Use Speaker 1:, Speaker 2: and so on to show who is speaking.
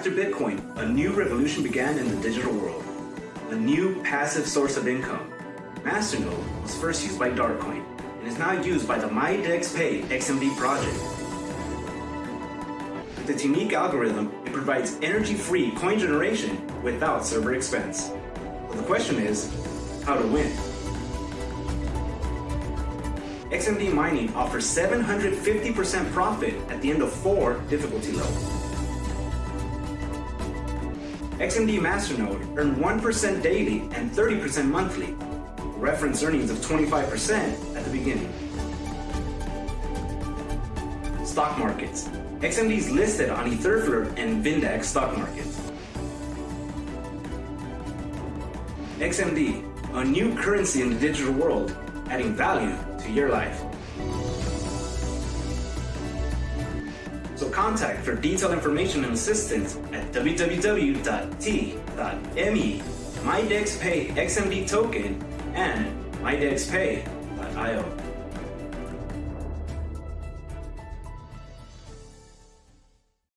Speaker 1: After Bitcoin, a new revolution began in the digital world. A new passive source of income. Masternode was first used by Darkcoin and is now used by the MyDexPay XMD project. With its unique algorithm, it provides energy-free coin generation without server expense. The question is, how to win? XMD Mining offers 750% profit at the end of four difficulty levels. XMD Masternode earned 1% daily and 30% monthly, reference earnings of 25% at the beginning. Stock markets. XMD is listed on EtherFlyer and Vindax stock markets. XMD, a new currency in the digital world, adding value to your life. So contact for detailed information and assistance at www.t.me MyDexPay XMD token and mydexpay.io.